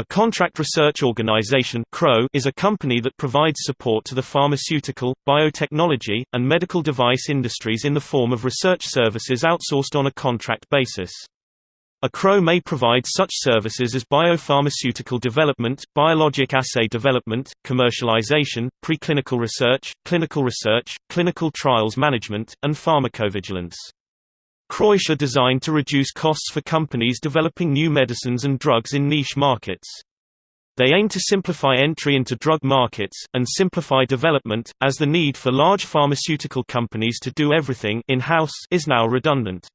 A contract research organization is a company that provides support to the pharmaceutical, biotechnology, and medical device industries in the form of research services outsourced on a contract basis. A CRO may provide such services as biopharmaceutical development, biologic assay development, commercialization, preclinical research, clinical research, clinical trials management, and pharmacovigilance. CROs are designed to reduce costs for companies developing new medicines and drugs in niche markets. They aim to simplify entry into drug markets, and simplify development, as the need for large pharmaceutical companies to do everything in-house is now redundant.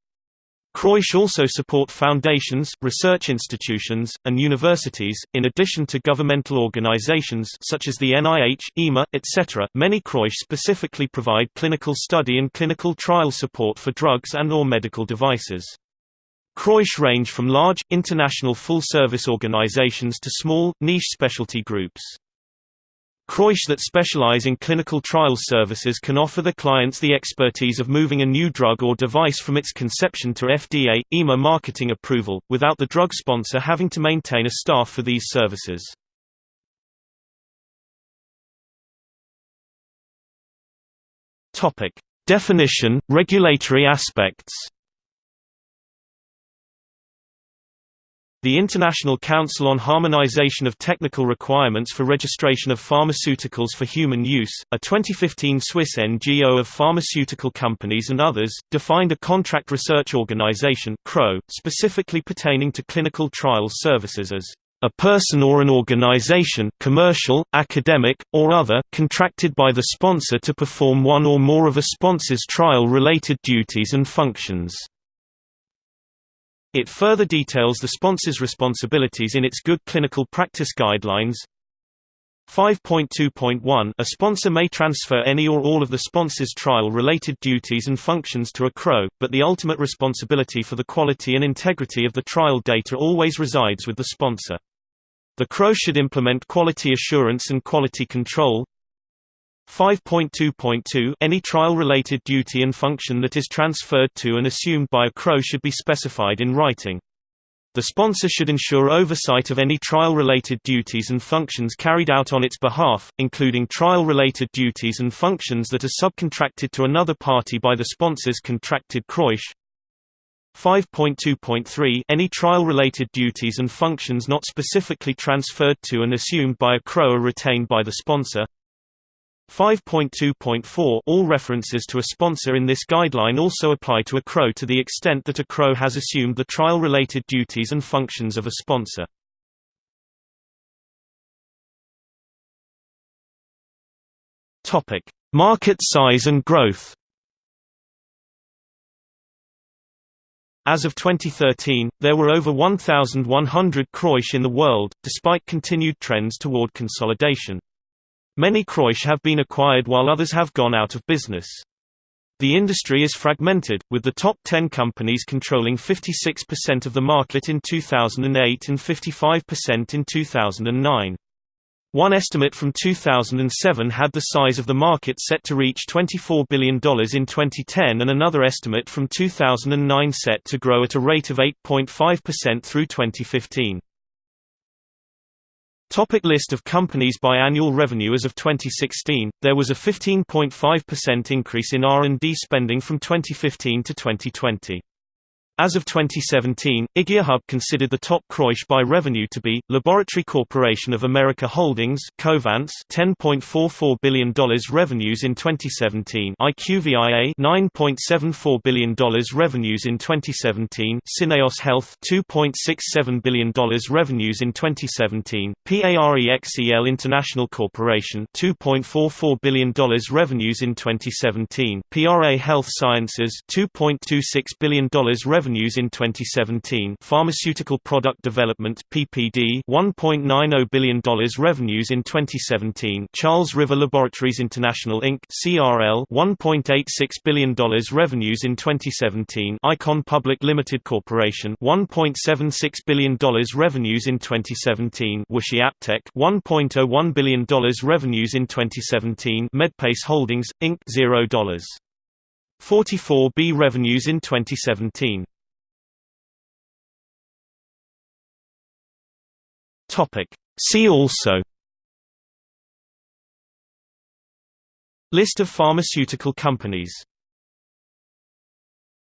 CROs also support foundations, research institutions, and universities, in addition to governmental organizations such as the NIH, EMA, etc. Many CROs specifically provide clinical study and clinical trial support for drugs and or medical devices. CROs range from large, international full-service organizations to small, niche specialty groups. CROs that specialize in clinical trials services can offer the clients the expertise of moving a new drug or device from its conception to FDA, EMA marketing approval, without the drug sponsor having to maintain a staff for these services. Definition, regulatory aspects The International Council on Harmonization of Technical Requirements for Registration of Pharmaceuticals for Human Use, a 2015 Swiss NGO of pharmaceutical companies and others, defined a contract research organization specifically pertaining to clinical trials services as a person or an organization commercial, academic, or other, contracted by the sponsor to perform one or more of a sponsor's trial-related duties and functions. It further details the sponsor's responsibilities in its Good Clinical Practice Guidelines. 5.2.1 A sponsor may transfer any or all of the sponsor's trial-related duties and functions to a CRO, but the ultimate responsibility for the quality and integrity of the trial data always resides with the sponsor. The CRO should implement quality assurance and quality control, 5.2.2 Any trial-related duty and function that is transferred to and assumed by a CRO should be specified in writing. The sponsor should ensure oversight of any trial-related duties and functions carried out on its behalf, including trial-related duties and functions that are subcontracted to another party by the sponsor's contracted CROISH. 5.2.3 Any trial-related duties and functions not specifically transferred to and assumed by a CRO are retained by the sponsor. 5.2.4 All references to a sponsor in this guideline also apply to a CRO to the extent that a CRO has assumed the trial-related duties and functions of a sponsor. Market size and growth. As of 2013, there were over 1,100 CROISH in the world, despite continued trends toward consolidation. Many CROISH have been acquired while others have gone out of business. The industry is fragmented, with the top 10 companies controlling 56% of the market in 2008 and 55% in 2009. One estimate from 2007 had the size of the market set to reach $24 billion in 2010 and another estimate from 2009 set to grow at a rate of 8.5% through 2015. Topic list of companies by annual revenue As of 2016, there was a 15.5% increase in R&D spending from 2015 to 2020. As of 2017, IgeaHub considered the top CROISH by revenue to be, Laboratory Corporation of America Holdings Covance $10.44 billion revenues in 2017 IQVIA $9.74 billion revenues in 2017 Syneos Health $2.67 billion revenues in 2017 PAREXEL International Corporation $2.44 billion revenues in 2017 PRA Health Sciences $2.26 billion revenues revenues in 2017 Pharmaceutical Product Development PPD $1.90 billion revenues in 2017 Charles River Laboratories International Inc. CRL $1.86 billion revenues in 2017 Icon Public Limited Corporation $1.76 billion revenues in 2017 WuXi AppTec $1.01 billion revenues in 2017 Medpace Holdings, Inc. $0. 44B revenues in 2017 See also List of pharmaceutical companies